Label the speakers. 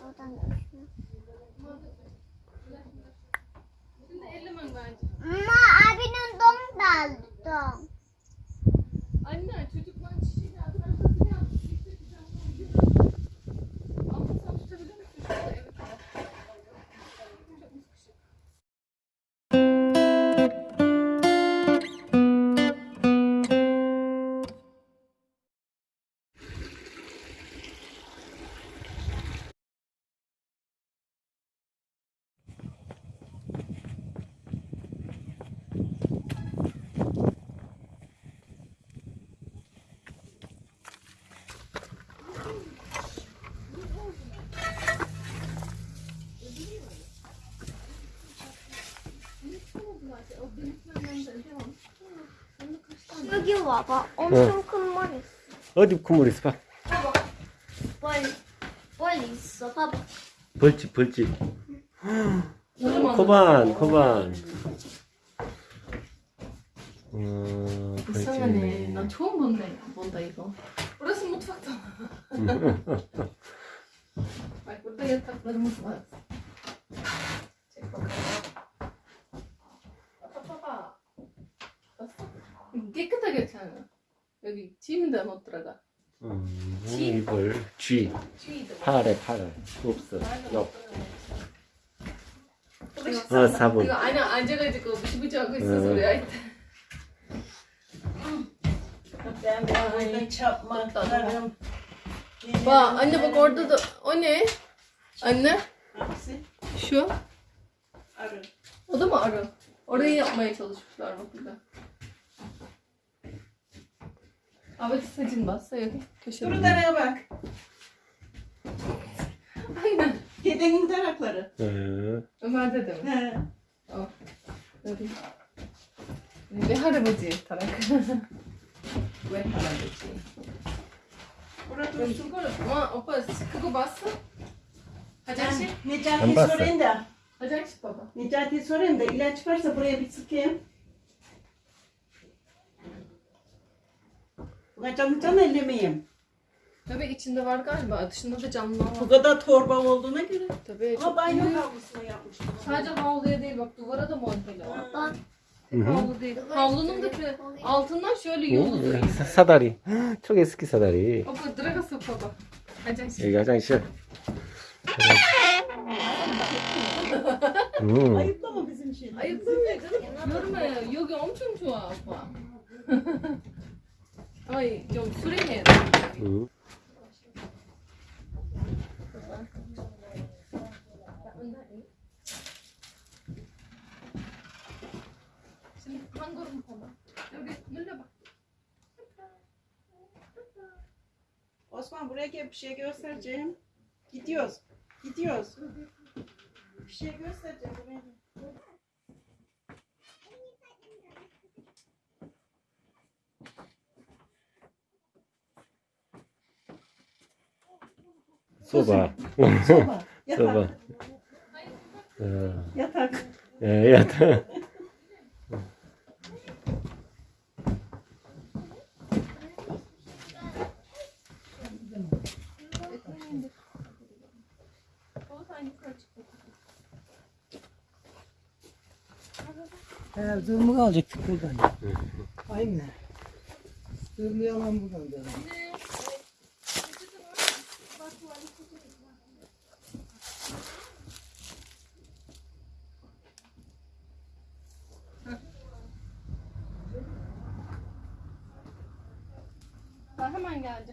Speaker 1: Oradan. Ama abinin don daldı don. 여기 와봐. 엄청 어. 큰물 있어.
Speaker 2: 어디 큰 물 있어? 봐.
Speaker 1: 봐봐. 벌, 벌 있어. 봐봐.
Speaker 2: 벌집, 벌집. 코반, 코반. 어,
Speaker 3: 이상하네. 난 처음 본다, 본다 이거. 그래서 못 봤잖아. 말 아, 못하겠다. 그래서 못 봤어. 여기 짐도 못 들어가.
Speaker 2: 음, 이불, 쥐.
Speaker 3: 쥐도.
Speaker 2: 팔에, 팔에. 없어. 옆.
Speaker 3: 이거
Speaker 2: 어, 4분.
Speaker 3: 이거 안에 앉아가지고 무시무시 하고 있어서
Speaker 2: 응.
Speaker 3: 왜 아이다.
Speaker 4: Ben burada çapmaklarım.
Speaker 3: Bak anne bak orada da o ne? Anne
Speaker 4: Hangisi?
Speaker 3: şu.
Speaker 4: Arı.
Speaker 3: O da mı arı? Orayı yapmaya çalışmışlar bak burada. Abi saçın bas sayalım. Köşe
Speaker 4: Dur daraya bak.
Speaker 3: Aynen.
Speaker 4: Dedenin tarakları.
Speaker 2: Ee,
Speaker 3: Ömer'de de mi?
Speaker 4: He.
Speaker 3: O. Tabii. Ve harabacı tarak. Ve harabacı.
Speaker 4: Burada dursun
Speaker 3: koru. Ama opa sıkı bassa.
Speaker 2: Hacer
Speaker 4: şey.
Speaker 2: Necati
Speaker 4: sorayım da.
Speaker 3: Hacer baba.
Speaker 4: Necati sorayım da ilaç varsa buraya bir sıkayım. Buna canlı can ellemeyeyim.
Speaker 3: Tabii içinde var galiba. Dışında da camlar var.
Speaker 4: Bu kadar torba olduğuna göre.
Speaker 3: Tabii
Speaker 4: Ama
Speaker 3: çok
Speaker 4: banyo
Speaker 3: büyük.
Speaker 4: havlusuna yapmıştım.
Speaker 3: Sadece havluya değil bak duvara da monteli var.
Speaker 1: Bak.
Speaker 2: 음.
Speaker 3: Havlu değil. Havlunun da 그 altından şöyle yolu
Speaker 2: 음,
Speaker 3: duruyor.
Speaker 2: 사- 사다리. 초계 스키 사다리.
Speaker 3: Opa 들어가서 봐봐. 화장실.
Speaker 2: 여기 화장실. 음,
Speaker 4: Ayıplama bizim şey.
Speaker 3: Ayıplamıyor canım. Yorma ya. Yogi 엄청 좋아 오빠. Ay 좀 수랭해.
Speaker 2: 음.
Speaker 3: Şimdi 한 걸음 봐봐. 여기 눌러봐.
Speaker 4: Osman buraya gel bir şey göstereceğim. Gidiyoruz. Gidiyoruz. Bir şey göstereceğim. buraya
Speaker 2: Soba. Soba.
Speaker 4: Soba. Yatak. Yatak.
Speaker 5: Eğer alacaktık buradan. Aynen. Zırmı yalan buradan.
Speaker 3: Devam. Hemen geldi.